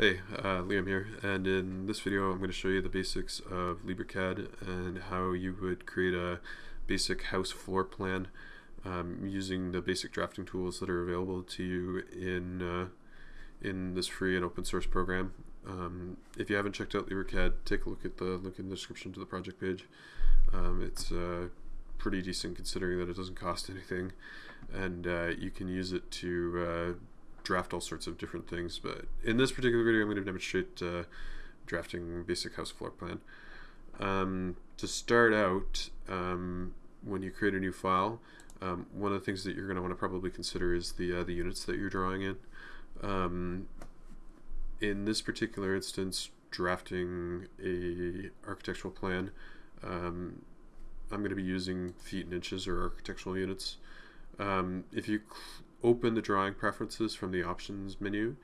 Hey, uh, Liam here, and in this video I'm going to show you the basics of LibreCAD and how you would create a basic house floor plan um, using the basic drafting tools that are available to you in uh, in this free and open source program. Um, if you haven't checked out LibreCAD, take a look at the link in the description to the project page. Um, it's uh, pretty decent considering that it doesn't cost anything, and uh, you can use it to uh, draft all sorts of different things, but in this particular video I'm going to demonstrate uh, drafting basic house floor plan. Um, to start out, um, when you create a new file, um, one of the things that you're going to want to probably consider is the, uh, the units that you're drawing in. Um, in this particular instance, drafting a architectural plan, um, I'm going to be using feet and inches or architectural units. Um, if you open the drawing preferences from the options menu,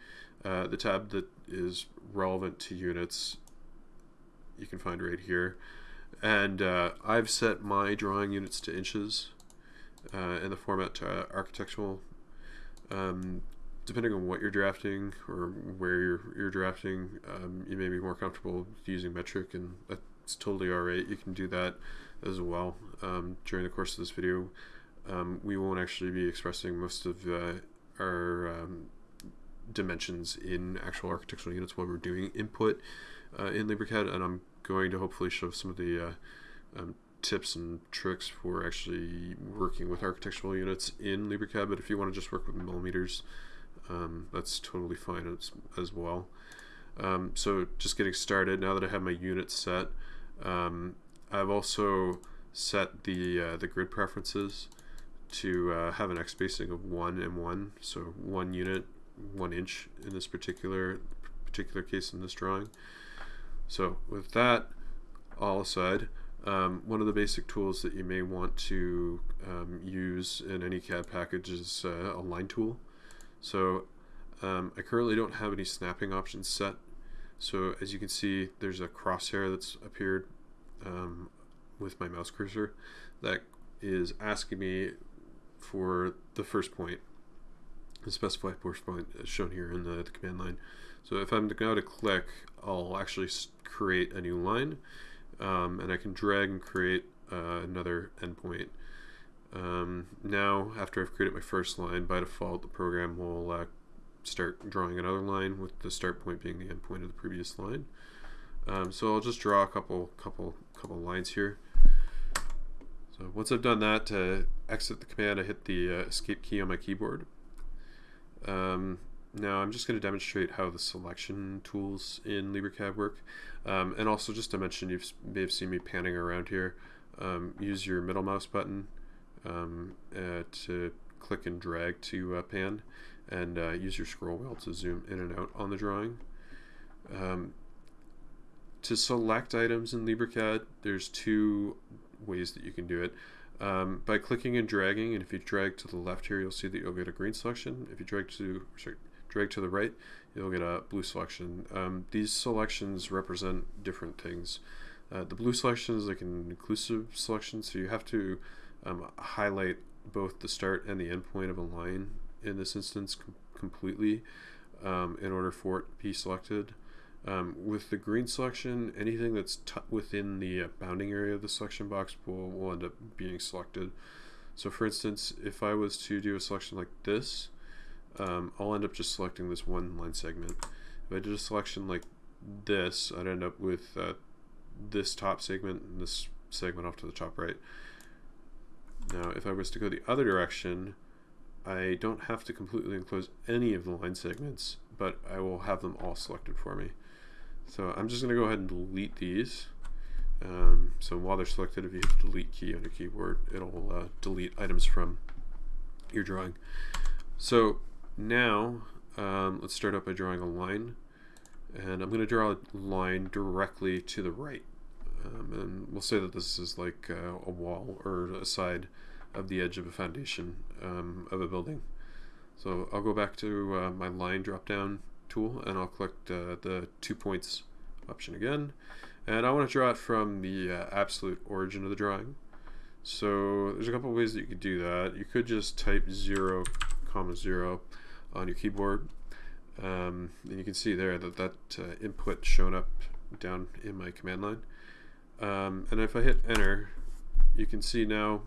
uh, the tab that is relevant to units you can find right here. And uh, I've set my drawing units to inches uh, in the format to architectural. Um, depending on what you're drafting or where you're, you're drafting, um, you may be more comfortable using metric and that's totally alright. You can do that as well um, during the course of this video um, we won't actually be expressing most of uh, our um, dimensions in actual architectural units while we're doing input uh, in LibreCAD, and I'm going to hopefully show some of the uh, um, tips and tricks for actually working with architectural units in LibreCAD, but if you want to just work with millimeters, um, that's totally fine as, as well. Um, so just getting started, now that I have my unit set, um, I've also set the, uh, the grid preferences to uh, have an X spacing of one and one, so one unit, one inch in this particular particular case in this drawing. So with that all aside, um, one of the basic tools that you may want to um, use in any CAD package is uh, a line tool. So um, I currently don't have any snapping options set. So as you can see, there's a crosshair that's appeared um, with my mouse cursor that is asking me for the first point, the specified first point is shown here in the, the command line. So if I'm go to click, I'll actually create a new line, um, and I can drag and create uh, another endpoint. Um, now, after I've created my first line, by default, the program will uh, start drawing another line with the start point being the endpoint of the previous line. Um, so I'll just draw a couple, couple, couple lines here. So once I've done that, to exit the command, I hit the uh, escape key on my keyboard. Um, now I'm just going to demonstrate how the selection tools in LibreCAD work. Um, and also just to mention, you may have seen me panning around here. Um, use your middle mouse button um, uh, to click and drag to uh, pan and uh, use your scroll wheel to zoom in and out on the drawing. Um, to select items in LibreCAD, there's two ways that you can do it. Um, by clicking and dragging, and if you drag to the left here, you'll see that you'll get a green selection. If you drag to sorry, drag to the right, you'll get a blue selection. Um, these selections represent different things. Uh, the blue selection is like an inclusive selection, so you have to um, highlight both the start and the end point of a line in this instance com completely um, in order for it to be selected. Um, with the green selection, anything that's within the uh, bounding area of the selection box will, will end up being selected. So for instance, if I was to do a selection like this, um, I'll end up just selecting this one line segment. If I did a selection like this, I'd end up with uh, this top segment and this segment off to the top right. Now, if I was to go the other direction, I don't have to completely enclose any of the line segments, but I will have them all selected for me. So I'm just going to go ahead and delete these. Um, so while they're selected, if you hit the delete key on your keyboard, it'll uh, delete items from your drawing. So now um, let's start out by drawing a line. And I'm going to draw a line directly to the right. Um, and we'll say that this is like uh, a wall or a side of the edge of a foundation um, of a building. So I'll go back to uh, my line drop down tool and I'll click the, the two points option again. And I want to draw it from the uh, absolute origin of the drawing. So there's a couple ways that you could do that. You could just type 0 comma 0 on your keyboard. Um, and you can see there that that uh, input shown up down in my command line. Um, and if I hit enter, you can see now,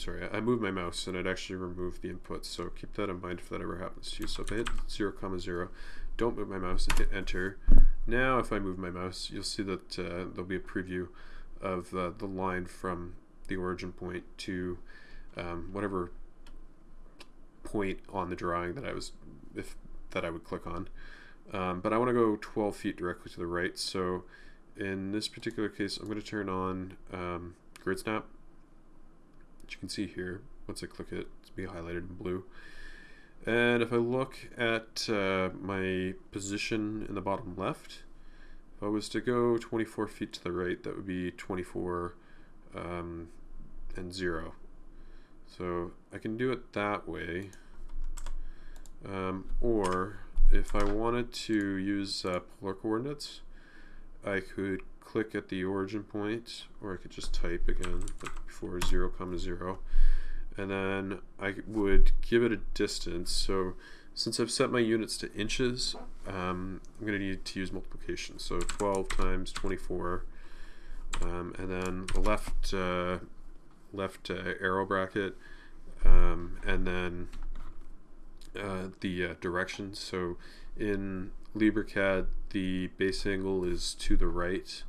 sorry, I moved my mouse and it actually removed the input. So keep that in mind if that ever happens to you. So if I hit 0, comma 0, don't move my mouse and hit enter. Now if I move my mouse, you'll see that uh, there'll be a preview of uh, the line from the origin point to um, whatever point on the drawing that I was if that I would click on. Um, but I want to go 12 feet directly to the right. So in this particular case, I'm going to turn on um, grid snap. Which you can see here, once I click it, it's be highlighted in blue. And if I look at uh, my position in the bottom left, if I was to go 24 feet to the right, that would be 24 um, and 0. So I can do it that way. Um, or if I wanted to use uh, polar coordinates, I could click at the origin point, or I could just type again before 0 comma 0 and then I would give it a distance. So since I've set my units to inches um, I'm going to need to use multiplication. So 12 times 24 um, and then the left uh, left uh, arrow bracket um, and then uh, the uh, direction so in LibreCAD the base angle is to the right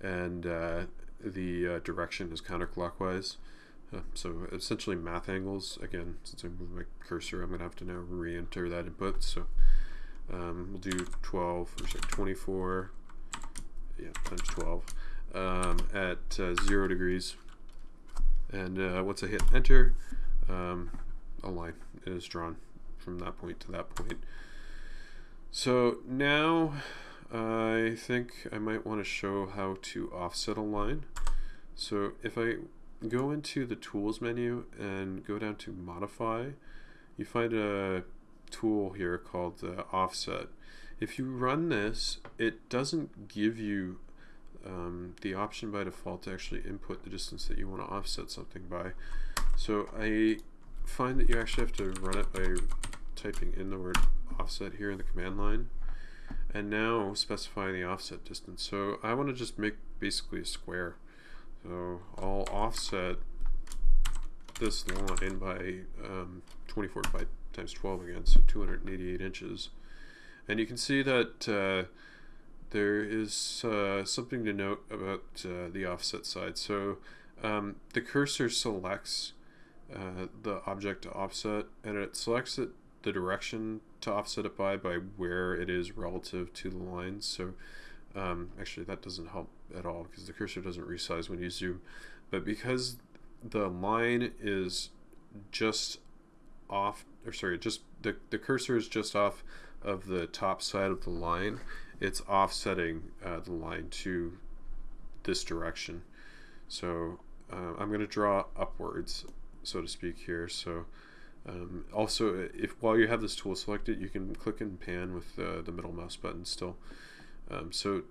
and uh, the uh, direction is counterclockwise uh, so essentially math angles, again, since I moved my cursor, I'm going to have to now re-enter that input. So um, we'll do 12, or sorry, 24, yeah, times 12 um, at uh, 0 degrees. And uh, once I hit enter, um, a line is drawn from that point to that point. So now I think I might want to show how to offset a line. So if I go into the tools menu and go down to modify you find a tool here called uh, offset. If you run this it doesn't give you um, the option by default to actually input the distance that you want to offset something by. So I find that you actually have to run it by typing in the word offset here in the command line and now specifying the offset distance so I want to just make basically a square so I'll offset this line by um, 24 by times 12 again, so 288 inches. And you can see that uh, there is uh, something to note about uh, the offset side. So um, the cursor selects uh, the object to offset, and it selects it the direction to offset it by by where it is relative to the line. So um, actually, that doesn't help at all because the cursor doesn't resize when you zoom. But because the line is just off, or sorry, just the, the cursor is just off of the top side of the line, it's offsetting uh, the line to this direction. So uh, I'm going to draw upwards, so to speak here. So um, also, if while you have this tool selected, you can click and pan with uh, the middle mouse button still. Um, so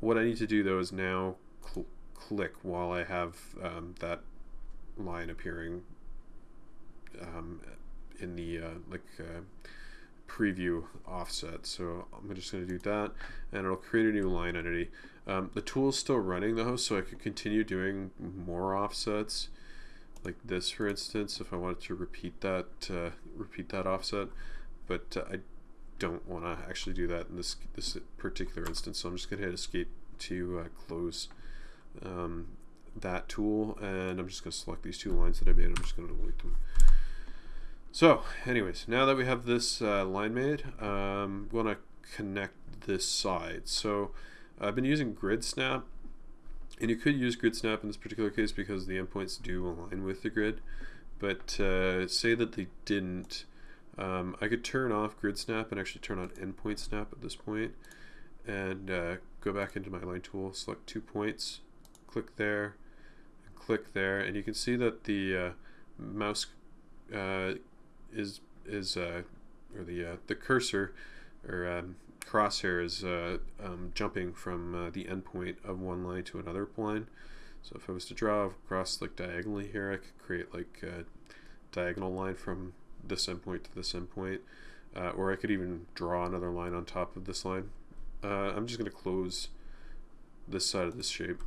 what I need to do though is now cl click while I have um, that line appearing um, in the uh, like uh, preview offset. So I'm just going to do that and it'll create a new line entity. Um, the tool is still running though, so I could continue doing more offsets like this for instance if I wanted to repeat that uh, repeat that offset but uh, I don't want to actually do that in this this particular instance. So I'm just going to hit escape to uh, close um, that tool and I'm just going to select these two lines that I made. I'm just going to delete them. So anyways, now that we have this uh, line made, um, want to connect this side. So I've been using grid snap and you could use grid snap in this particular case because the endpoints do align with the grid. But uh, say that they didn't, um, I could turn off grid snap and actually turn on endpoint snap at this point and uh, go back into my line tool, select two points, click there, click there, and you can see that the uh, mouse uh, is is uh, or the uh, the cursor or um, crosshair is uh, um, jumping from the endpoint of one line to another line. So if I was to draw across like diagonally here, I could create like a diagonal line from this endpoint to this endpoint. uh, or I could even draw another line on top of this line. Uh, I'm just going to close this side of this shape.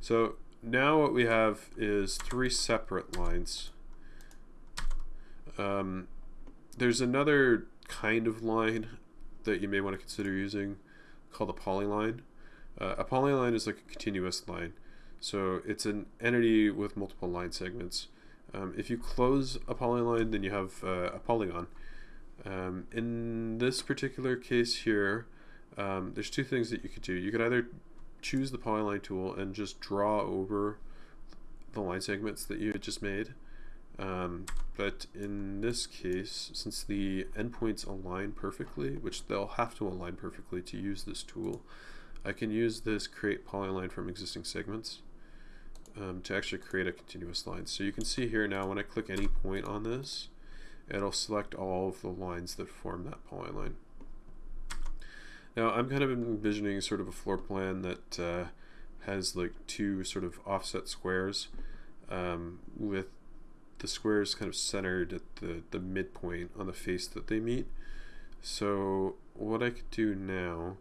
So now what we have is three separate lines. Um, there's another kind of line that you may want to consider using called a polyline. Uh, a polyline is like a continuous line. So it's an entity with multiple line segments. Um, if you close a polyline, then you have uh, a polygon. Um, in this particular case here, um, there's two things that you could do. You could either choose the polyline tool and just draw over the line segments that you had just made. Um, but in this case, since the endpoints align perfectly, which they'll have to align perfectly to use this tool, I can use this create polyline from existing segments um, to actually create a continuous line. So you can see here now when I click any point on this, it'll select all of the lines that form that polyline. Now I'm kind of envisioning sort of a floor plan that uh, has like two sort of offset squares um, with the squares kind of centered at the, the midpoint on the face that they meet. So what I could do now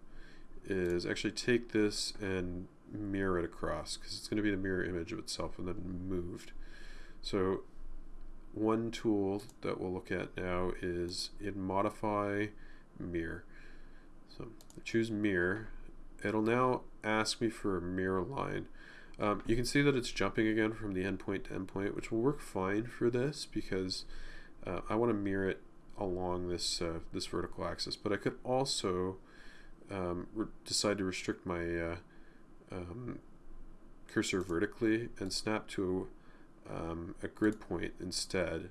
is actually take this and mirror it across because it's going to be the mirror image of itself and then moved. So one tool that we'll look at now is in modify mirror. So choose mirror. It'll now ask me for a mirror line. Um, you can see that it's jumping again from the endpoint to endpoint, which will work fine for this because uh, I want to mirror it along this uh, this vertical axis. But I could also um, decide to restrict my uh, um, cursor vertically and snap to um, a grid point instead.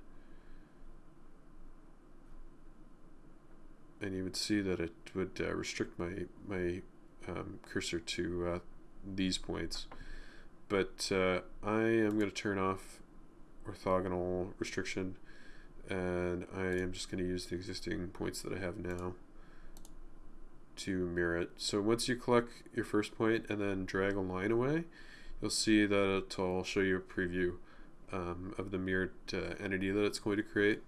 And you would see that it would uh, restrict my, my um, cursor to uh, these points. But uh, I am going to turn off orthogonal restriction and I am just going to use the existing points that I have now to mirror it. So once you click your first point and then drag a line away, you'll see that it'll show you a preview um, of the mirrored uh, entity that it's going to create.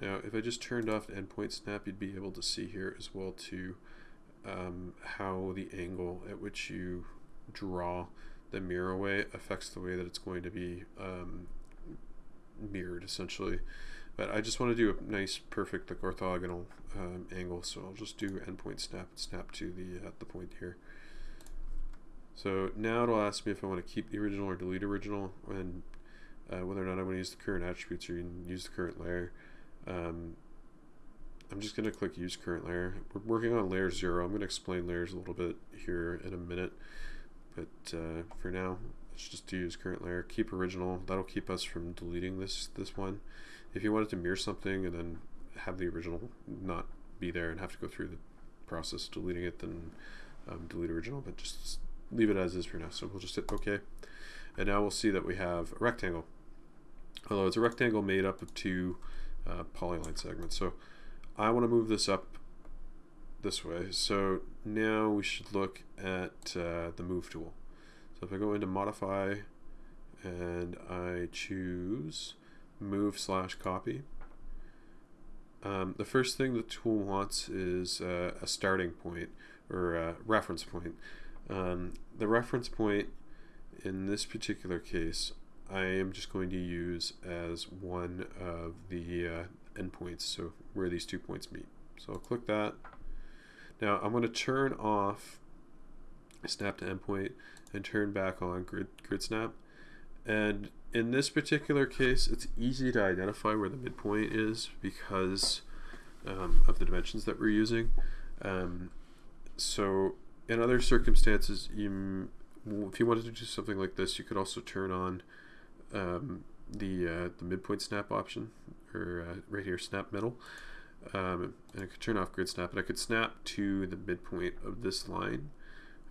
Now, if I just turned off endpoint snap, you'd be able to see here as well too um, how the angle at which you draw the mirror way affects the way that it's going to be um, mirrored essentially. But I just want to do a nice, perfect, like orthogonal um, angle, so I'll just do endpoint snap and snap to the uh, the point here. So now it'll ask me if I want to keep the original or delete original, and uh, whether or not I want to use the current attributes or use the current layer. Um, I'm just going to click use current layer. We're working on layer 0. I'm going to explain layers a little bit here in a minute. But uh, for now, let's just use current layer. Keep original. That'll keep us from deleting this, this one. If you wanted to mirror something and then have the original not be there and have to go through the process deleting it, then um, delete original, but just leave it as is for now. So we'll just hit OK. And now we'll see that we have a rectangle. Although it's a rectangle made up of two uh, polyline segments. So I want to move this up this way. So now we should look at uh, the move tool. So if I go into modify and I choose move slash copy, um, the first thing the tool wants is uh, a starting point or a reference point. Um, the reference point in this particular case I am just going to use as one of the uh, endpoints, so where these two points meet. So I'll click that. Now I'm going to turn off snap to endpoint and turn back on grid, grid snap. And in this particular case, it's easy to identify where the midpoint is because um, of the dimensions that we're using. Um, so in other circumstances, you, if you wanted to do something like this, you could also turn on um, the uh, the midpoint snap option, or uh, right here, snap middle. Um, and I could turn off grid snap, and I could snap to the midpoint of this line.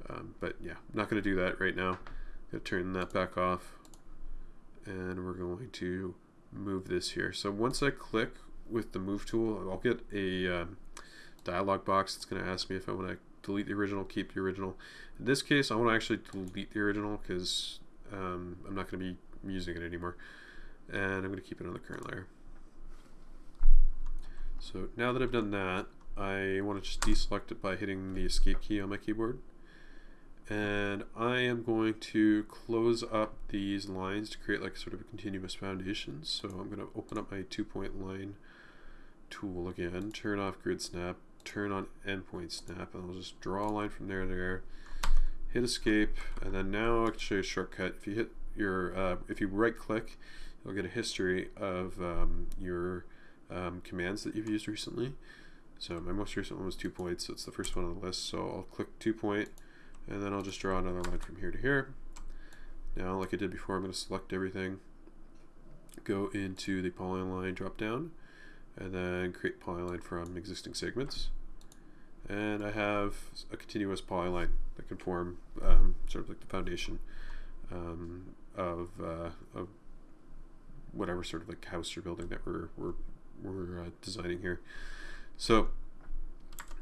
Um, but yeah, I'm not going to do that right now. I'm going to turn that back off, and we're going to move this here. So once I click with the move tool, I'll get a um, dialog box that's going to ask me if I want to delete the original, keep the original. In this case, I want to actually delete the original because um, I'm not going to be using it anymore. And I'm going to keep it on the current layer. So now that I've done that, I want to just deselect it by hitting the escape key on my keyboard. And I am going to close up these lines to create like sort of a continuous foundation. So I'm going to open up my two point line tool again, turn off grid snap, turn on endpoint snap, and I'll just draw a line from there to there, hit escape, and then now I can show you a shortcut. If you hit your, uh, if you right click, you'll get a history of um, your um, commands that you've used recently. So my most recent one was two points, so it's the first one on the list. So I'll click two point, and then I'll just draw another line from here to here. Now, like I did before, I'm going to select everything, go into the polyline drop down, and then create polyline from existing segments. And I have a continuous polyline that can form um, sort of like the foundation um, of, uh, of whatever sort of like house you're building that we're, we're, we're uh, designing here. So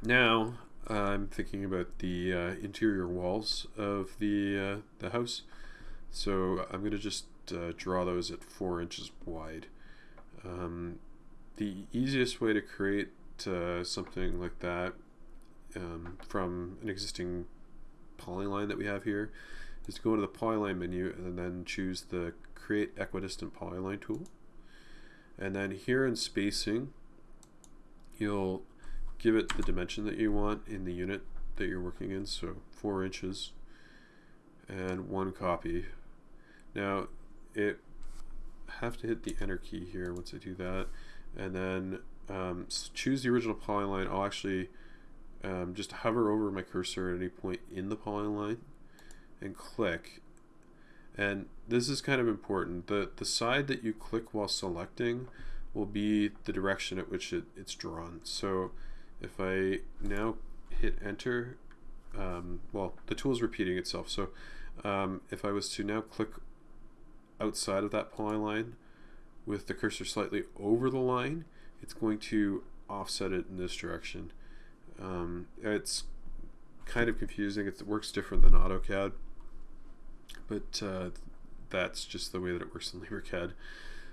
now I'm thinking about the uh, interior walls of the, uh, the house. So I'm going to just uh, draw those at four inches wide. Um, the easiest way to create uh, something like that um, from an existing polyline that we have here is to go to the polyline menu and then choose the create equidistant polyline tool and then here in spacing you'll give it the dimension that you want in the unit that you're working in so four inches and one copy. Now it have to hit the enter key here once I do that. And then um, choose the original polyline. I'll actually um, just hover over my cursor at any point in the polyline and click and this is kind of important. The the side that you click while selecting will be the direction at which it, it's drawn. So if I now hit enter um, well the tool is repeating itself. So um, if I was to now click outside of that polyline with the cursor slightly over the line it's going to offset it in this direction. Um, it's kind of confusing. It works different than AutoCAD but uh, that's just the way that it works in LibreCAD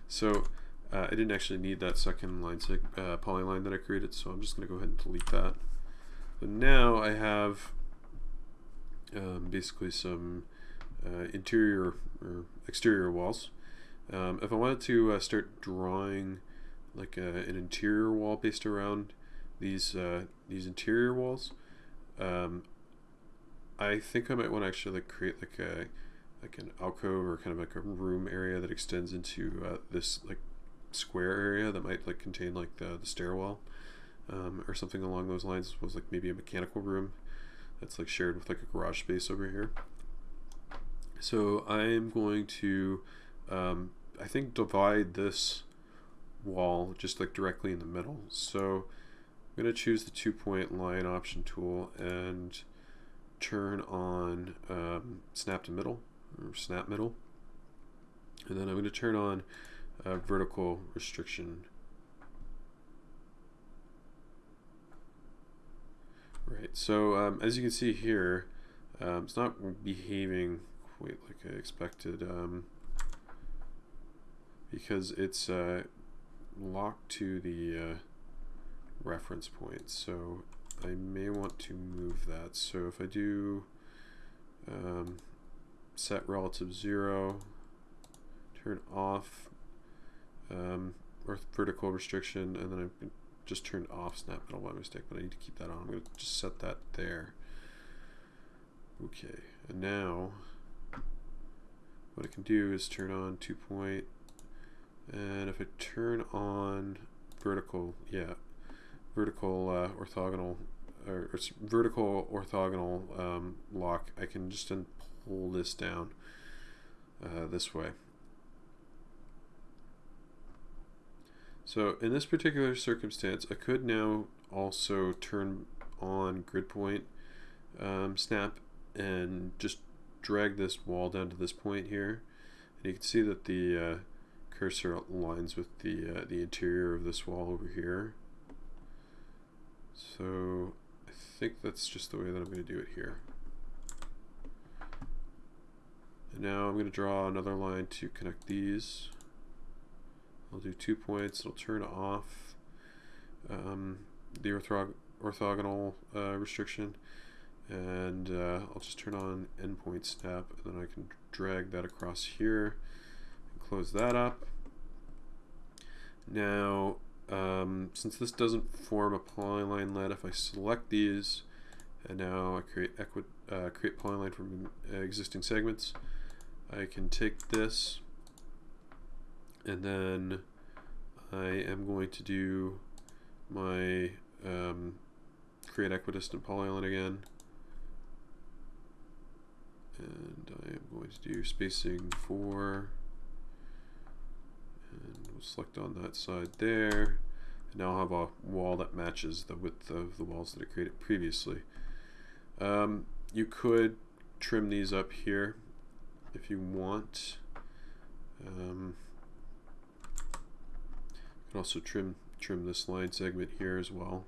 so uh, I didn't actually need that second line uh, polyline that I created so I'm just going to go ahead and delete that. But now I have um, basically some uh, interior or exterior walls. Um, if I wanted to uh, start drawing like uh, an interior wall based around these these interior walls, um, I think I might want to actually like create like a like an alcove or kind of like a room area that extends into uh, this like square area that might like contain like the, the stairwell um, or something along those lines was like maybe a mechanical room that's like shared with like a garage space over here so I'm going to um, I think divide this wall just like directly in the middle. So I'm going to choose the two point line option tool and turn on um, snap to middle or snap middle. And then I'm going to turn on uh, vertical restriction. Right, so um, as you can see here, um, it's not behaving quite like I expected. Um, because it's uh, locked to the uh, reference point. So I may want to move that. So if I do um, set relative zero, turn off um, vertical restriction, and then I just turned off snap middle by mistake, but I need to keep that on. I'm going to just set that there. Okay, and now what I can do is turn on two point and if I turn on vertical, yeah, vertical uh, orthogonal, or, or vertical orthogonal um, lock, I can just pull this down uh, this way. So in this particular circumstance, I could now also turn on grid point um, snap and just drag this wall down to this point here. And you can see that the uh, cursor aligns with the uh, the interior of this wall over here. So I think that's just the way that I'm going to do it here. Now I'm going to draw another line to connect these. I'll do two points, it'll turn off, um, the orthog orthogonal uh, restriction and uh, I'll just turn on endpoint snap and then I can drag that across here and close that up. Now um, since this doesn't form a polyline let, if I select these and now I create equi uh, create polyline from uh, existing segments, I can take this and then I am going to do my um, create equidistant polyline again. And I am going to do spacing 4 and we'll select on that side there. And now I'll have a wall that matches the width of the walls that I created previously. Um, you could trim these up here if you want. Um, you can also trim trim this line segment here as well.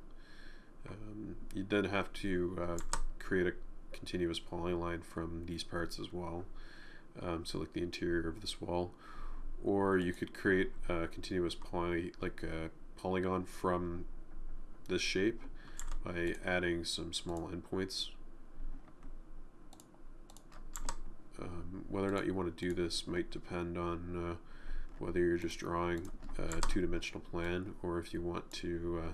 Um, you then have to uh, create a continuous polyline from these parts as well. Um, so like the interior of this wall. Or you could create a continuous poly, like a polygon from this shape by adding some small endpoints. Um, whether or not you want to do this might depend on uh, whether you're just drawing a two-dimensional plan or if you want to uh,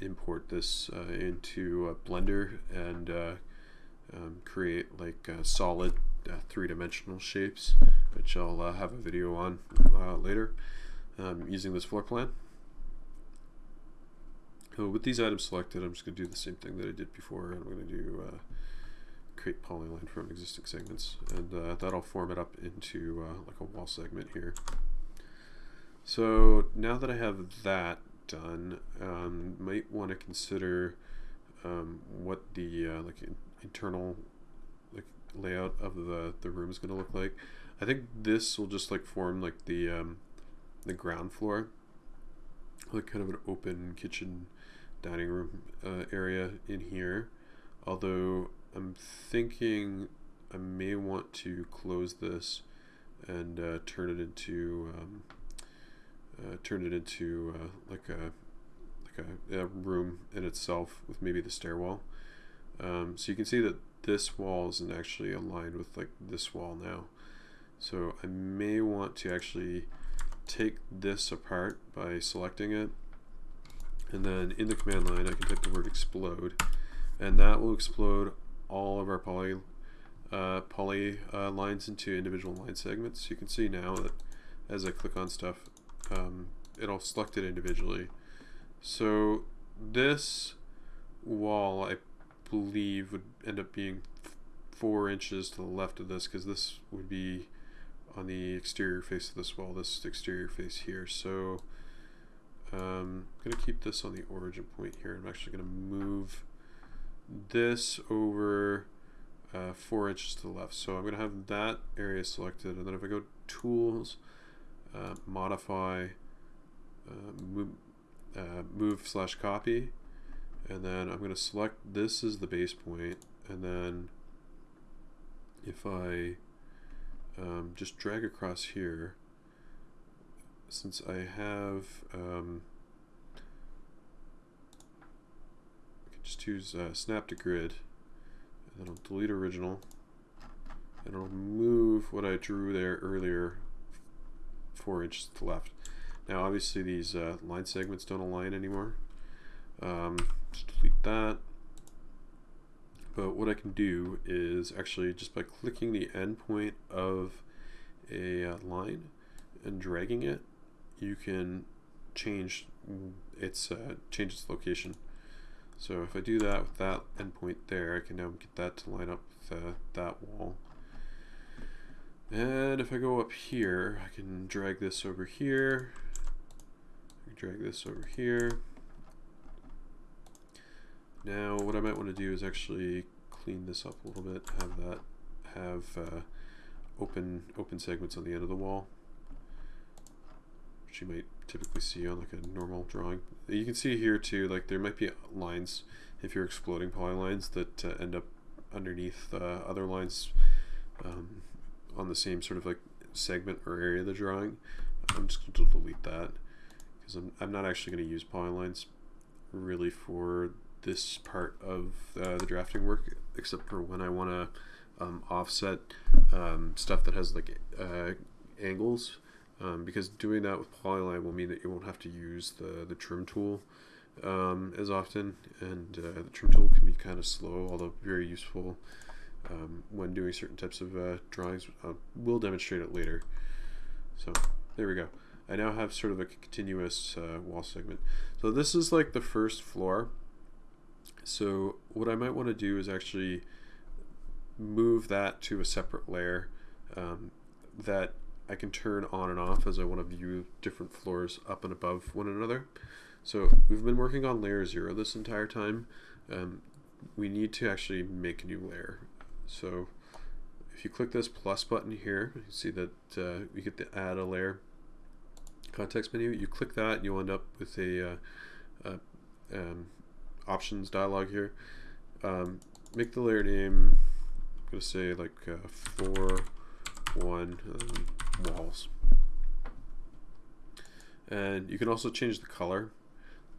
import this uh, into Blender and uh, um, create like uh, solid uh, three-dimensional shapes, which I'll uh, have a video on uh, later um, using this floor plan. So with these items selected, I'm just going to do the same thing that I did before. I'm going to do uh, create polyline from existing segments, and uh, that'll form it up into like a wall segment here. So now that I have that done, um, might want to consider um, what the uh, like internal like layout of the the room is going to look like. I think this will just like form like the um, the ground floor, like kind of an open kitchen dining room uh, area in here. Although I'm thinking I may want to close this and uh, turn it into um, uh, turn it into uh, like a like a, a, room in itself with maybe the stairwell. Um, so you can see that this wall isn't actually aligned with like this wall now. So I may want to actually take this apart by selecting it and then in the command line I can type the word explode and that will explode all of our poly uh, poly uh, lines into individual line segments. You can see now that as I click on stuff um, it'll select it individually. So this wall I believe would end up being four inches to the left of this because this would be on the exterior face of this wall, this exterior face here. So um, I'm going to keep this on the origin point here. I'm actually going to move this over uh, four inches to the left. So I'm going to have that area selected. And then if I go tools, uh, modify, uh, move, uh, move slash copy, and then I'm going to select this as the base point and then if I um, just drag across here since I have um, I can just use uh, snap to grid and then I'll delete original and I'll move what I drew there earlier four inches to the left now obviously these uh, line segments don't align anymore um, just delete that. But what I can do is actually just by clicking the endpoint of a uh, line and dragging it, you can change its uh, change its location. So if I do that with that endpoint there, I can now get that to line up with uh, that wall. And if I go up here, I can drag this over here, drag this over here, now what I might want to do is actually clean this up a little bit, have that have uh, open open segments on the end of the wall, which you might typically see on like a normal drawing. You can see here too, like there might be lines if you're exploding polylines that uh, end up underneath uh, other lines um, on the same sort of like segment or area of the drawing. I'm just going to delete that because I'm, I'm not actually going to use polylines really for this part of uh, the drafting work, except for when I want to um, offset um, stuff that has like uh, angles, um, because doing that with polyline will mean that you won't have to use the, the trim tool um, as often, and uh, the trim tool can be kind of slow, although very useful um, when doing certain types of uh, drawings. Uh, we'll demonstrate it later. So there we go. I now have sort of a continuous uh, wall segment. So this is like the first floor. So what I might want to do is actually move that to a separate layer um, that I can turn on and off as I want to view different floors up and above one another. So we've been working on layer zero this entire time. Um, we need to actually make a new layer. So if you click this plus button here, you see that uh, you get the add a layer context menu. You click that and you'll end up with a uh, um, options dialog here. Um, make the layer name, I'm going to say like uh, 4, 1, um, walls. And you can also change the color,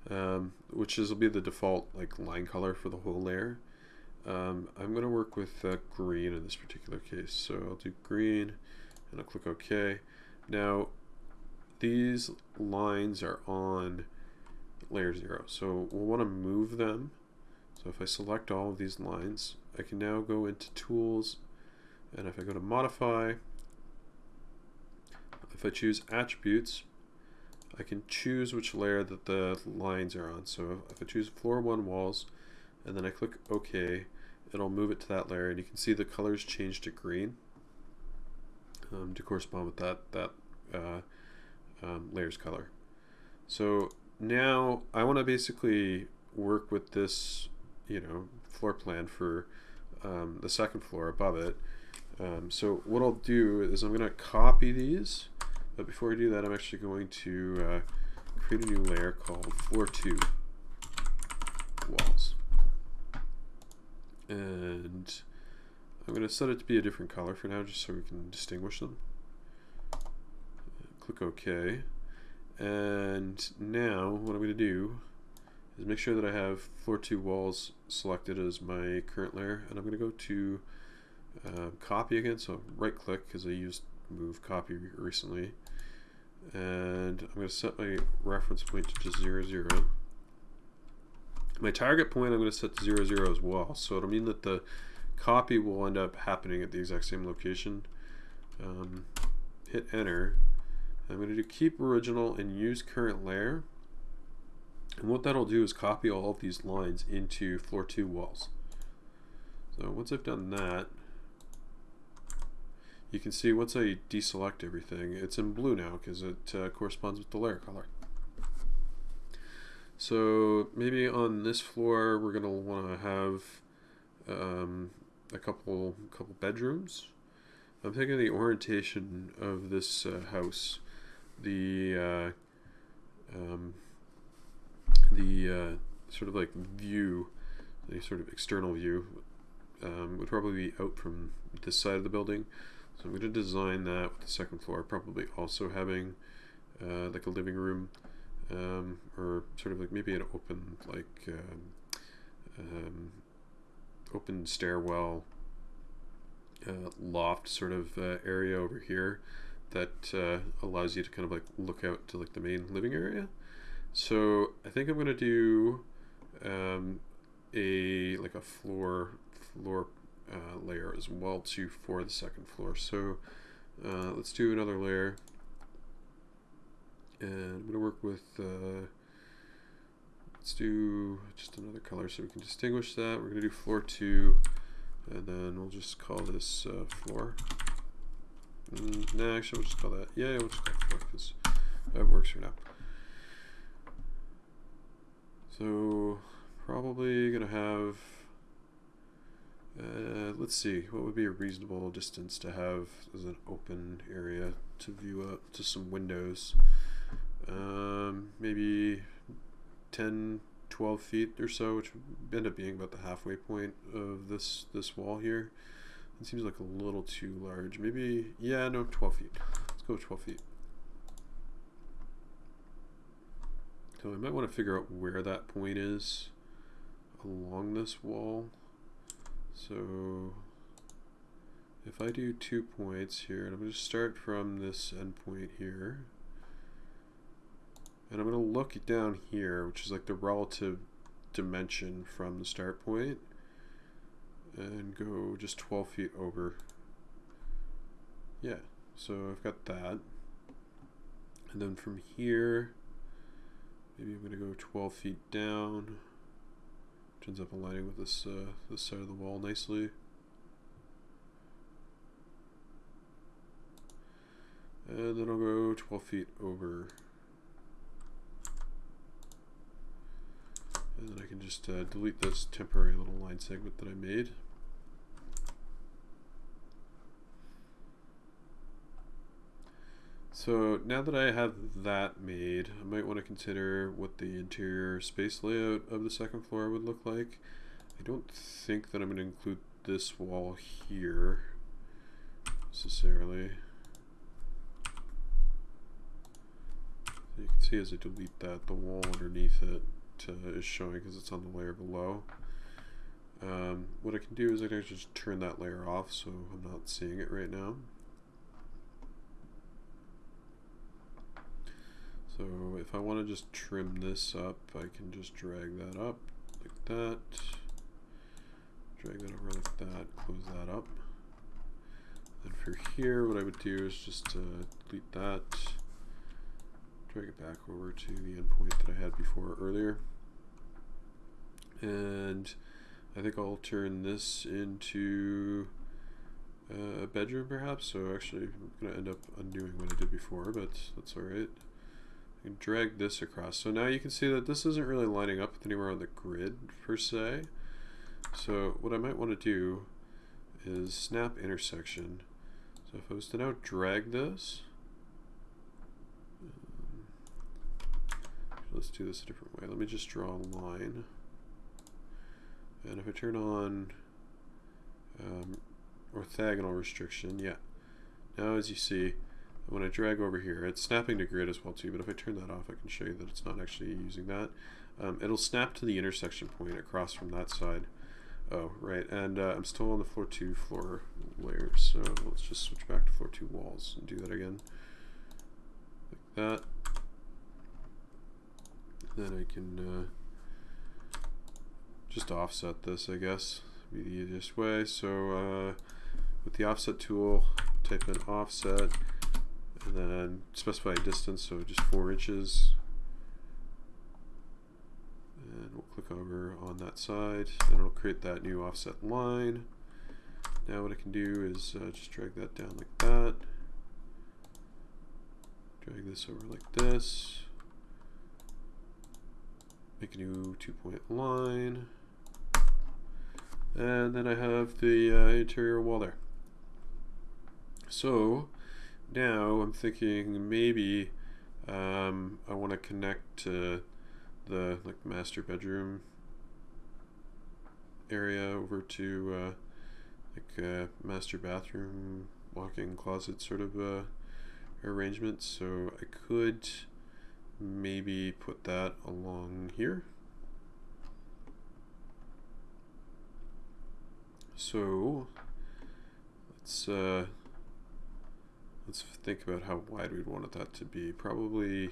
um, which is will be the default like line color for the whole layer. Um, I'm going to work with uh, green in this particular case. So I'll do green and I'll click OK. Now these lines are on layer 0. So we'll want to move them. So if I select all of these lines, I can now go into Tools, and if I go to Modify, if I choose Attributes, I can choose which layer that the lines are on. So if I choose Floor 1 Walls, and then I click OK, it'll move it to that layer, and you can see the colors change to green um, to correspond with that, that uh, um, layers color. So now I want to basically work with this, you know, floor plan for um, the second floor above it. Um, so what I'll do is I'm going to copy these, but before I do that, I'm actually going to uh, create a new layer called floor 2 walls. And I'm going to set it to be a different color for now, just so we can distinguish them. Click OK. And now what I'm going to do is make sure that I have floor 2 walls selected as my current layer. And I'm going to go to uh, copy again. So right click because I used move copy recently. And I'm going to set my reference point to just 0, 0. My target point I'm going to set to 0, 0 as well. So it'll mean that the copy will end up happening at the exact same location. Um, hit enter I'm going to do keep original and use current layer. And what that'll do is copy all of these lines into floor 2 walls. So once I've done that, you can see once I deselect everything, it's in blue now because it uh, corresponds with the layer color. So maybe on this floor we're going to want to have um, a couple couple bedrooms. I'm thinking the orientation of this uh, house the uh, um, the uh, sort of like view, the sort of external view, um, would probably be out from this side of the building. So I'm going to design that with the second floor, probably also having uh, like a living room, um, or sort of like maybe an open like um, um open stairwell uh, loft sort of uh, area over here that uh, allows you to kind of like look out to like the main living area. So I think I'm gonna do um, a like a floor floor uh, layer as well too for the second floor. So uh, let's do another layer, and I'm gonna work with. Uh, let's do just another color so we can distinguish that. We're gonna do floor two, and then we'll just call this uh, floor. Mm, no, actually, we'll just call that. Yeah, we'll just call it four because that works for now. So, probably gonna have. Uh, let's see, what would be a reasonable distance to have as an open area to view up to some windows? Um, maybe 10, 12 feet or so, which would end up being about the halfway point of this this wall here. It seems like a little too large. Maybe, yeah, no, 12 feet. Let's go 12 feet. So I might want to figure out where that point is along this wall. So if I do two points here, and I'm going to start from this endpoint here, and I'm going to look down here, which is like the relative dimension from the start point, and go just 12 feet over. Yeah, so I've got that. And then from here, maybe I'm going to go 12 feet down, which ends up aligning with this, uh, this side of the wall nicely. And then I'll go 12 feet over. And then I can just uh, delete this temporary little line segment that I made. So now that I have that made, I might want to consider what the interior space layout of the second floor would look like. I don't think that I'm going to include this wall here necessarily. you can see as I delete that, the wall underneath it uh, is showing because it's on the layer below. Um, what I can do is I can just turn that layer off so I'm not seeing it right now. So if I want to just trim this up, I can just drag that up like that. Drag that over like that, close that up. And for here, what I would do is just uh, delete that drag it back over to the endpoint that I had before earlier. And I think I'll turn this into uh, a bedroom perhaps. So actually I'm going to end up undoing what I did before, but that's alright. I can drag this across. So now you can see that this isn't really lining up with anywhere on the grid per se. So what I might want to do is snap intersection. So if I was to now drag this, let's do this a different way. Let me just draw a line. And if I turn on um, orthogonal restriction, yeah. Now as you see, when I drag over here, it's snapping to grid as well too, but if I turn that off, I can show you that it's not actually using that. Um, it'll snap to the intersection point across from that side. Oh, right, and uh, I'm still on the floor 2 floor layer, so let's just switch back to floor 2 walls and do that again. Like that then I can uh, just offset this I guess be the easiest way so uh, with the offset tool type in offset and then specify a distance so just four inches. And we'll click over on that side and it'll create that new offset line. Now what I can do is uh, just drag that down like that. Drag this over like this. Make a new two point line. And then I have the uh, interior wall there. So now I'm thinking maybe um, I want to connect to the like master bedroom area over to uh, like uh, master bathroom walk-in closet sort of uh, arrangement so I could maybe put that along here. So let's uh, let's think about how wide we'd want that to be. Probably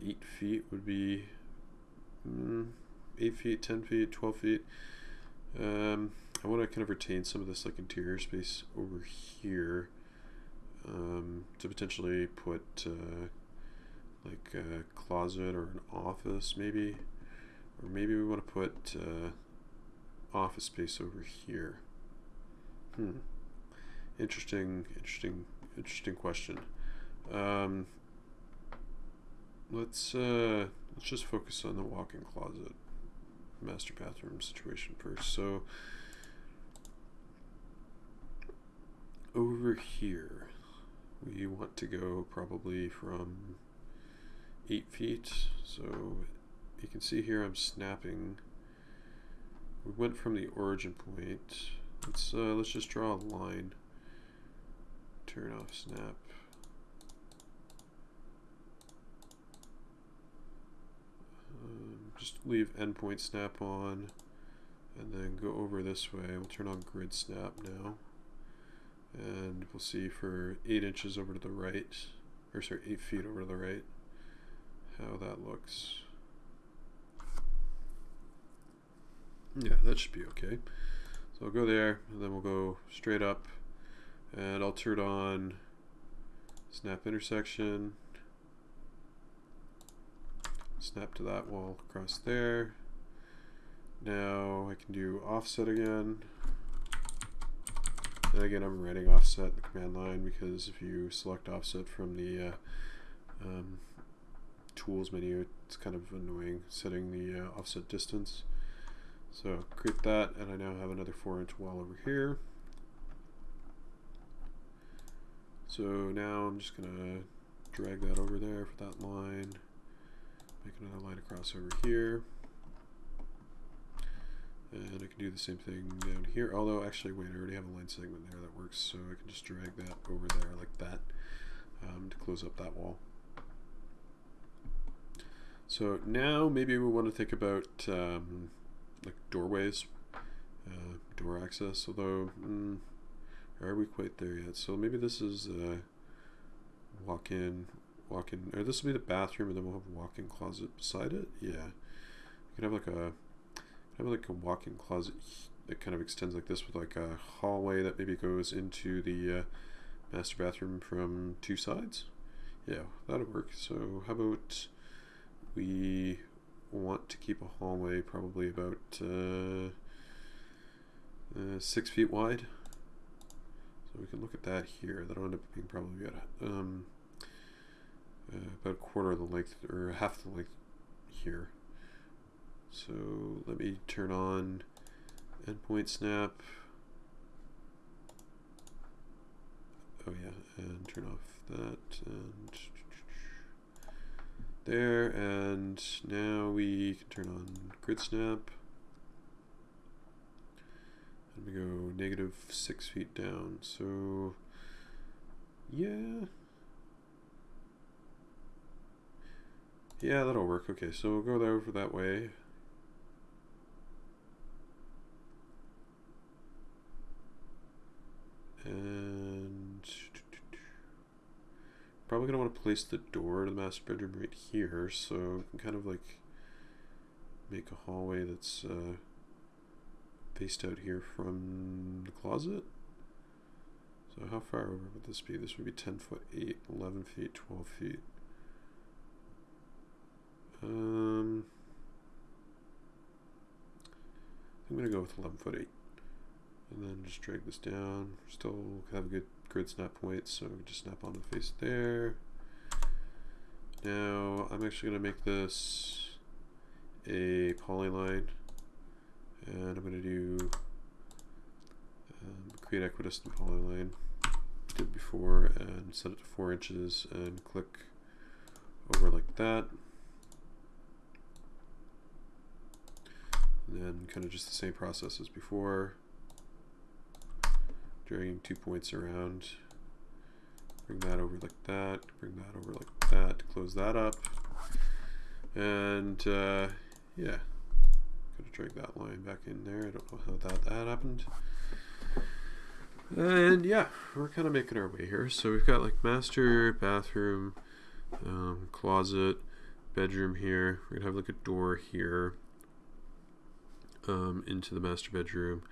eight feet would be mm, eight feet, ten feet, twelve feet. Um, I want to kind of retain some of this like interior space over here um, to potentially put uh, like a closet or an office maybe or maybe we want to put uh, office space over here hmm interesting interesting interesting question um, let's uh, let's just focus on the walk-in closet master bathroom situation first so over here we want to go probably from 8 feet. So you can see here I'm snapping. We went from the origin point. Let's uh, let's just draw a line. Turn off snap. Um, just leave endpoint snap on and then go over this way. We'll turn on grid snap now. And we'll see for 8 inches over to the right, or sorry, 8 feet over to the right, how that looks. Yeah, that should be okay. So I'll go there, and then we'll go straight up, and I'll turn on snap intersection, snap to that wall across there. Now I can do offset again. And again, I'm writing offset in the command line because if you select offset from the uh, um, tools menu, it's kind of annoying setting the uh, offset distance. So create that, and I now have another 4 inch wall over here. So now I'm just going to drag that over there for that line, make another line across over here. And I can do the same thing down here, although actually wait, I already have a line segment there that works, so I can just drag that over there like that um, to close up that wall. So now maybe we want to think about um, like doorways, uh, door access, although mm, are we quite there yet? So maybe this is uh, walk-in, walk-in, or this will be the bathroom and then we'll have a walk-in closet beside it? Yeah. You can have like a have like a walk-in closet that kind of extends like this with like a hallway that maybe goes into the uh, master bathroom from two sides. Yeah, that'll work. So how about we want to keep a hallway probably about uh, uh, six feet wide. We can look at that here. That'll end up being probably about, um, uh, about a quarter of the length or half the length here. So let me turn on endpoint snap. Oh yeah, and turn off that and there and now we can turn on grid snap and we go negative six feet down. So yeah. Yeah that'll work. Okay so we'll go there over that way. And probably gonna want to place the door to the master bedroom right here, so we can kind of like make a hallway that's uh, faced out here from the closet. So how far over would this be? This would be 10 foot 8, 11 feet, 12 feet. Um, I'm going to go with 11 foot 8 and then just drag this down. Still have a good grid snap point, so just snap on the face there. Now I'm actually going to make this a polyline, and I'm going to do um, create equidistant polyline did before and set it to four inches and click over like that. And then kind of just the same process as before dragging two points around. Bring that over like that, bring that over like that, close that up. And uh, yeah, drag that line back in there. I don't know how that, that happened. And yeah, we're kind of making our way here. So we've got like master, bathroom, um, closet, bedroom here. We're gonna have like a door here um, into the master bedroom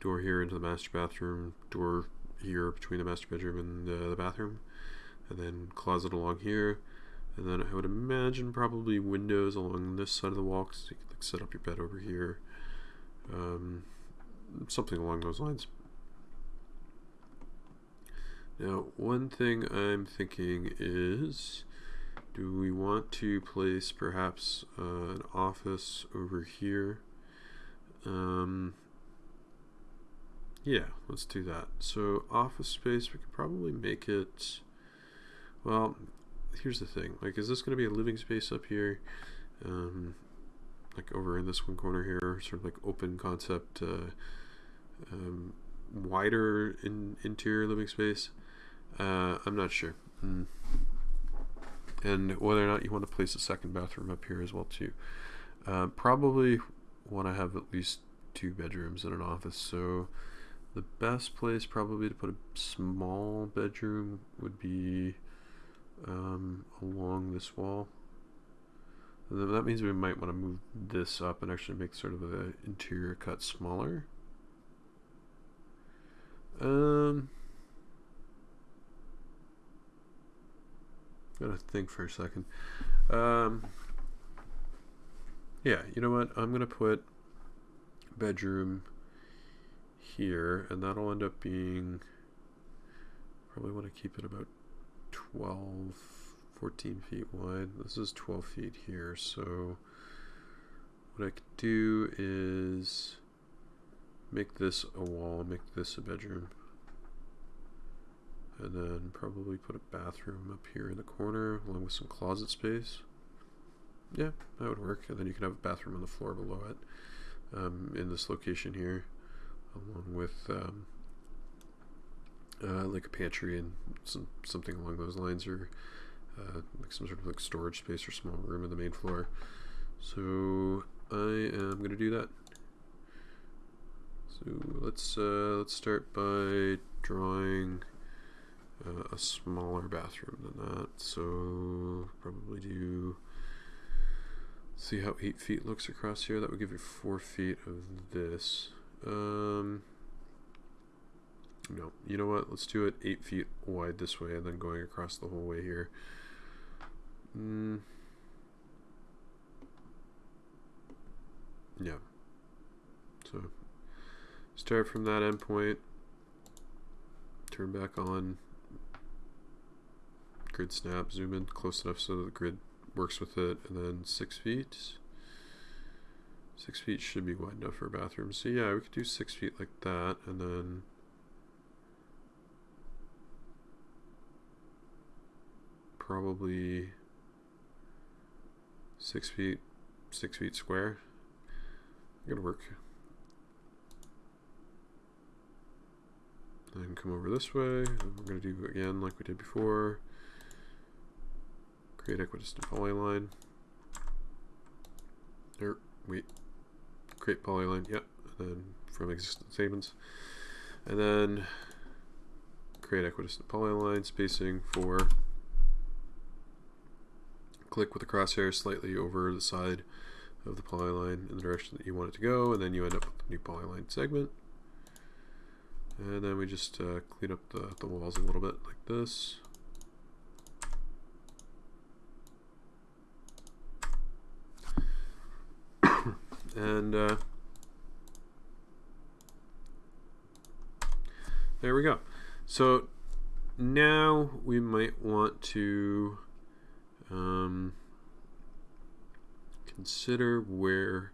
door here into the master bathroom, door here between the master bedroom and uh, the bathroom, and then closet along here, and then I would imagine probably windows along this side of the wall, so you can like, set up your bed over here, um, something along those lines. Now, one thing I'm thinking is, do we want to place perhaps uh, an office over here? Um, yeah, let's do that. So office space, we could probably make it, well, here's the thing. Like, is this going to be a living space up here? Um, like over in this one corner here, sort of like open concept, uh, um, wider in interior living space? Uh, I'm not sure. Mm. And whether or not you want to place a second bathroom up here as well too. Uh, probably want to have at least two bedrooms and an office. So the best place probably to put a small bedroom would be um, along this wall. And then that means we might want to move this up and actually make sort of an interior cut smaller. Um, gotta think for a second. Um, yeah, you know what? I'm gonna put bedroom here, and that'll end up being probably want to keep it about 12 14 feet wide. This is 12 feet here, so what I could do is make this a wall, make this a bedroom, and then probably put a bathroom up here in the corner along with some closet space. Yeah, that would work. And then you can have a bathroom on the floor below it um, in this location here, along with um, uh, like a pantry and some something along those lines, or uh, like some sort of like storage space or small room in the main floor. So I am going to do that. So let's uh, let's start by drawing uh, a smaller bathroom than that. So probably do see how eight feet looks across here. That would give you four feet of this. Um, no, you know what? Let's do it eight feet wide this way and then going across the whole way here. Mm. Yeah. So start from that endpoint, turn back on, grid snap, zoom in close enough so the grid works with it, and then six feet. Six feet should be wide enough for a bathroom. So yeah, we could do six feet like that, and then probably six feet, six feet square. Gonna work. Then come over this way, we're gonna do again like we did before. Create equidistant polyline. Or er, wait, create polyline. Yep, and then from existing statements, and then create equidistant polyline spacing for click with the crosshair slightly over the side of the polyline in the direction that you want it to go, and then you end up with a new polyline segment. And then we just uh, clean up the, the walls a little bit like this. and uh, there we go. So now we might want to um, consider where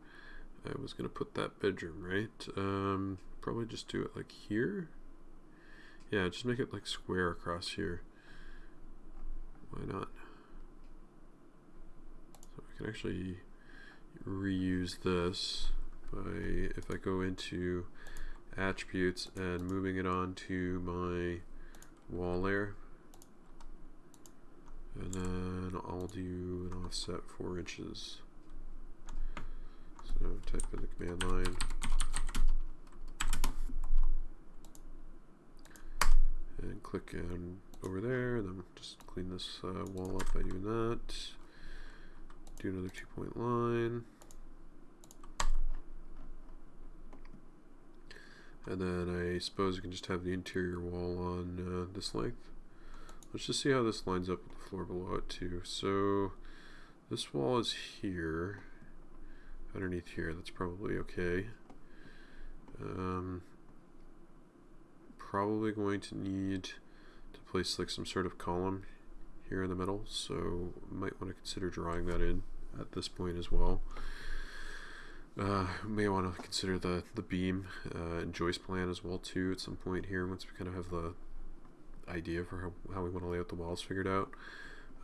I was going to put that bedroom, right? Um, probably just do it like here. Yeah, just make it like square across here. Why not? So I can actually reuse this by if I go into attributes and moving it onto my wall layer and then I'll do an offset 4 inches. So type in the command line. And click in over there, and then just clean this uh, wall up by doing that. Do another two point line. And then I suppose you can just have the interior wall on uh, this length. Let's just see how this lines up with floor below it too. So this wall is here, underneath here. That's probably okay. Um, probably going to need to place like some sort of column here in the middle. So might want to consider drawing that in at this point as well. Uh, may want to consider the the beam uh, and joist plan as well too at some point here once we kind of have the idea for how, how we want to lay out the walls figured out.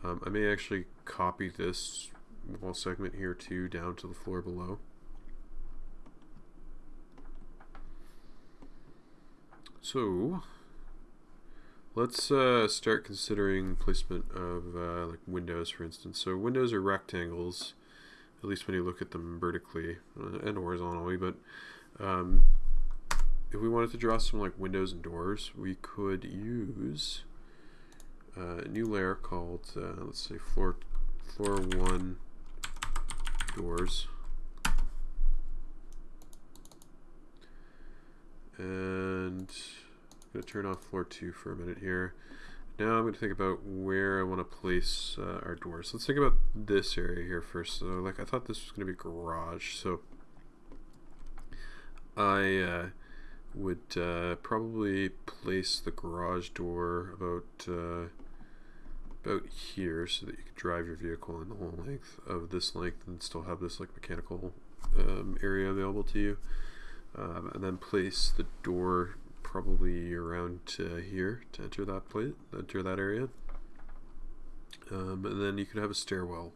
Um, I may actually copy this wall segment here too down to the floor below. So let's uh, start considering placement of uh, like windows for instance. So windows are rectangles at least when you look at them vertically uh, and horizontally. But um, if we wanted to draw some like windows and doors, we could use uh, a new layer called, uh, let's say floor, floor one doors. And I'm going to turn off floor two for a minute here. Now I'm going to think about where I want to place uh, our doors. Let's think about this area here first. So, like, I thought this was going to be garage, so I uh, would uh, probably place the garage door about uh, about here, so that you could drive your vehicle in the whole length of this length and still have this like mechanical um, area available to you. Um, and then place the door probably around here to enter that plate, enter that area. Um, and then you could have a stairwell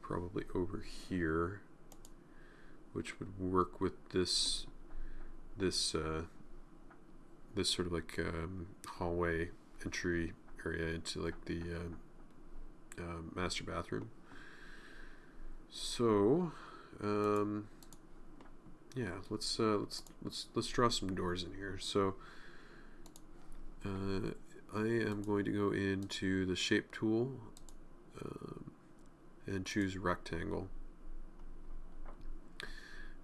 probably over here, which would work with this this uh, this sort of like um, hallway entry area into like the uh, uh, master bathroom. So, um, yeah, let's uh, let's let's let's draw some doors in here. So uh, I am going to go into the shape tool um, and choose rectangle.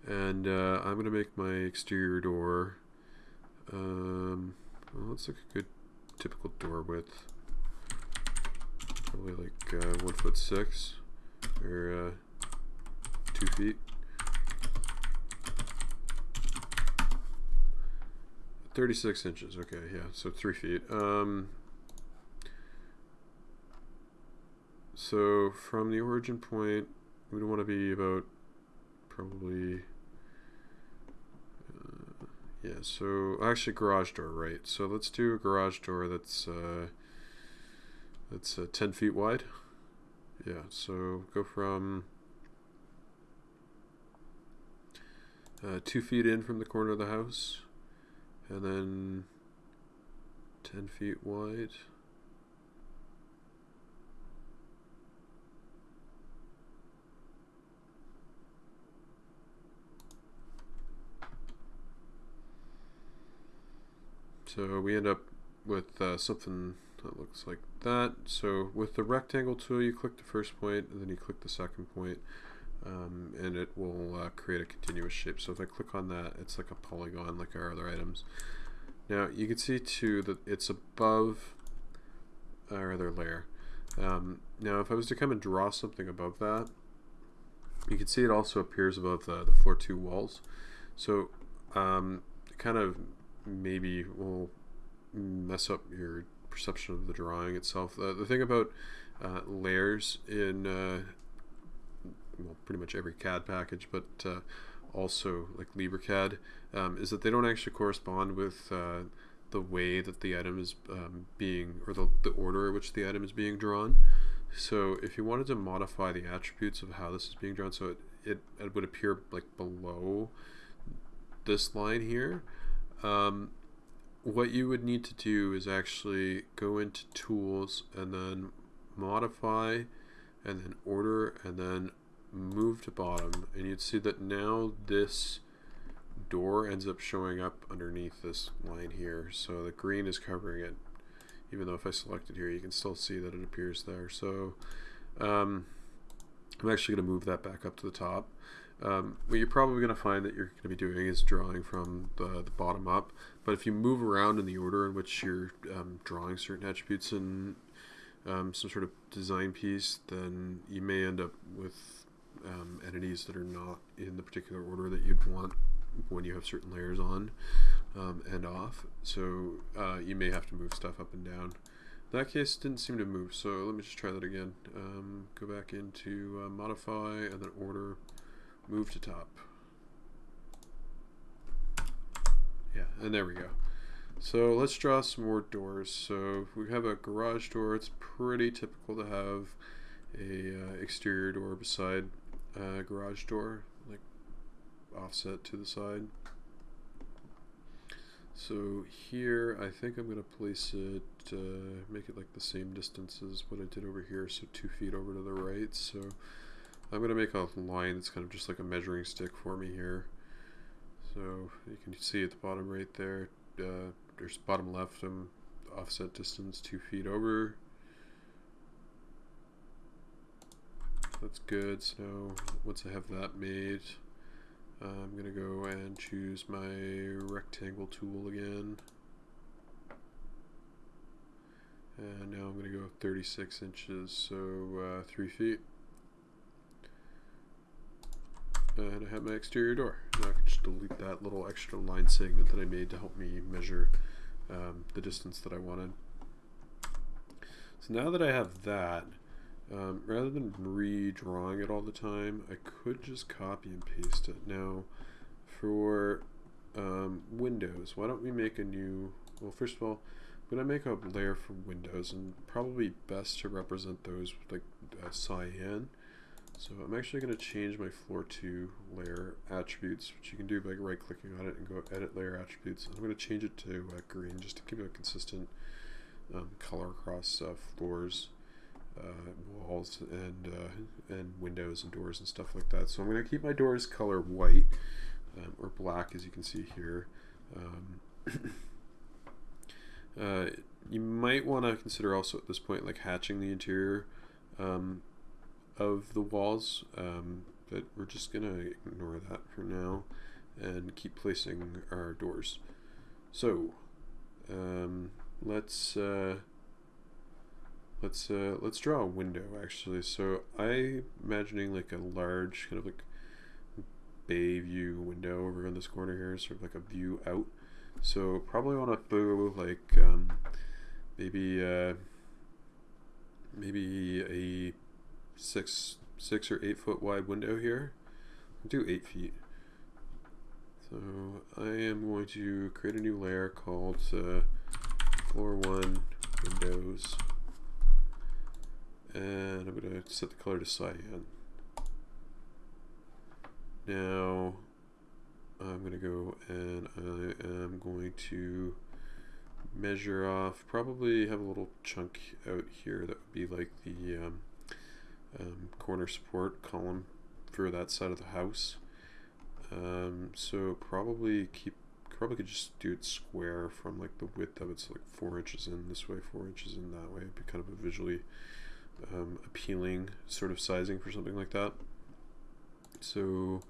And uh, I'm going to make my exterior door, um, well, let's look a good typical door width. Probably like uh, one foot six or uh, two feet. 36 inches, okay, yeah, so three feet. Um, so from the origin point, we would want to be about probably, uh, yeah, so actually garage door, right. So let's do a garage door that's, uh, that's uh, 10 feet wide. Yeah, so go from uh, two feet in from the corner of the house and then 10 feet wide. So we end up with uh, something that looks like that. So with the rectangle tool, you click the first point, and then you click the second point, um, and it will uh, create a continuous shape. So if I click on that, it's like a polygon like our other items. Now you can see too that it's above our other layer. Um, now if I was to come and draw something above that, you can see it also appears above the, the floor two walls. So um, kind of maybe will mess up your perception of the drawing itself. Uh, the thing about uh, layers in uh, well, pretty much every CAD package, but uh, also like LibreCAD, um, is that they don't actually correspond with uh, the way that the item is um, being, or the, the order in which the item is being drawn. So if you wanted to modify the attributes of how this is being drawn, so it, it, it would appear like below this line here, um, what you would need to do is actually go into tools and then modify and then order and then move to bottom. And you'd see that now this door ends up showing up underneath this line here. So the green is covering it. Even though if I select it here you can still see that it appears there. So um, I'm actually going to move that back up to the top um, what you're probably going to find that you're going to be doing is drawing from the, the, bottom up but if you move around in the order in which you're um, drawing certain attributes in um, some sort of design piece then you may end up with um, entities that are not in the particular order that you'd want when you have certain layers on um, and off. So uh, you may have to move stuff up and down. That case didn't seem to move, so let me just try that again. Um, go back into uh, modify and then order, move to top. Yeah, and there we go. So let's draw some more doors. So we have a garage door. It's pretty typical to have a uh, exterior door beside uh, garage door, like offset to the side. So here, I think I'm going to place it, uh, make it like the same distance as what I did over here, so two feet over to the right. So I'm going to make a line that's kind of just like a measuring stick for me here. So you can see at the bottom right there, uh, there's bottom left, I'm offset distance two feet over. That's good. So once I have that made, I'm going to go and choose my rectangle tool again. And now I'm going to go 36 inches, so uh, 3 feet. And I have my exterior door. Now I can just delete that little extra line segment that I made to help me measure um, the distance that I wanted. So now that I have that, um, rather than redrawing it all the time, I could just copy and paste it. Now, for um, Windows, why don't we make a new, well, first of all, I'm going to make a layer for Windows, and probably best to represent those with like uh, cyan. So I'm actually going to change my floor to layer attributes, which you can do by right clicking on it and go edit layer attributes. I'm going to change it to uh, green just to keep it a consistent um, color across uh, floors uh, walls and uh, and windows and doors and stuff like that. So I'm going to keep my doors color white um, or black, as you can see here. Um, uh, you might want to consider also at this point like hatching the interior um, of the walls, um, but we're just going to ignore that for now and keep placing our doors. So um, let's uh, let's uh, let's draw a window actually. So I'm imagining like a large kind of like bay view window over in this corner here, sort of like a view out. So probably want to throw like um, maybe uh, maybe a six six or eight foot wide window here. I'll do eight feet. So I am going to create a new layer called uh, floor one windows and I'm going to set the color to cyan. Now I'm going to go and I am going to measure off, probably have a little chunk out here that would be like the um, um, corner support column for that side of the house. Um, so probably keep, probably could just do it square from like the width of it's like four inches in this way, four inches in that way. It'd be kind of a visually um, appealing sort of sizing for something like that. So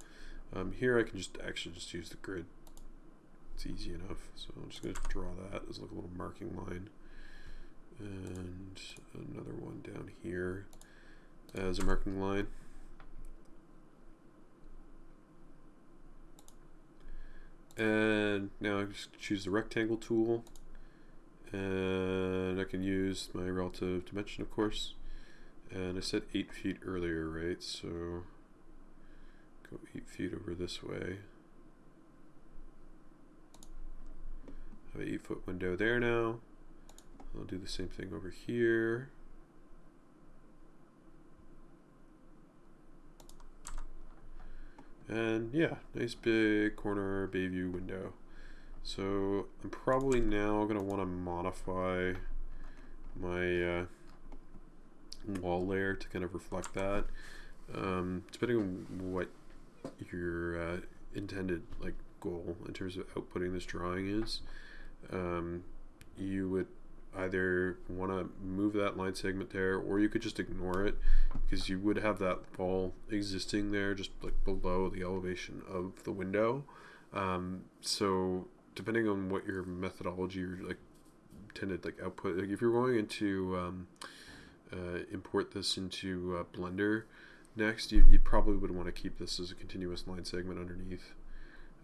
um, here I can just actually just use the grid. It's easy enough. So I'm just going to draw that as like a little marking line. And another one down here as a marking line. And now I just choose the rectangle tool and I can use my relative dimension of course and I said 8 feet earlier, right? So go 8 feet over this way. Have an 8 foot window there now. I'll do the same thing over here. And yeah, nice big corner bay view window. So I'm probably now going to want to modify my uh, wall layer to kind of reflect that. Um, depending on what your uh, intended like goal in terms of outputting this drawing is, um, you would either want to move that line segment there or you could just ignore it because you would have that wall existing there just like below the elevation of the window um, so depending on what your methodology or like intended like output like if you're going into um, uh, import this into uh, Blender next, you, you probably would want to keep this as a continuous line segment underneath.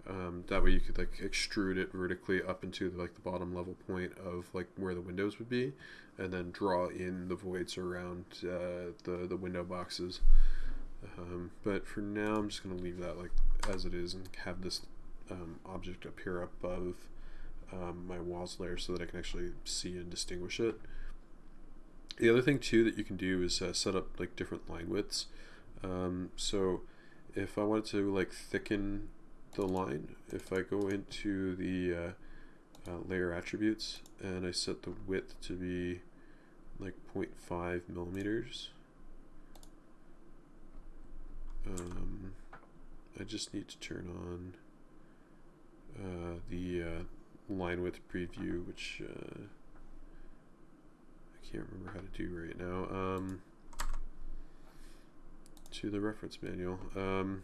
Um, that way you could like extrude it vertically up into the, like the bottom level point of like where the windows would be, and then draw in the voids around uh, the the window boxes. Um, but for now, I'm just going to leave that like as it is and have this um, object appear above um, my walls layer so that I can actually see and distinguish it. The other thing too that you can do is uh, set up like different line widths. Um, so if I wanted to like thicken the line, if I go into the uh, uh, layer attributes and I set the width to be like 0.5 millimeters, um, I just need to turn on uh, the uh, line width preview, which uh, I can't remember how to do right now. Um, to the reference manual. Um,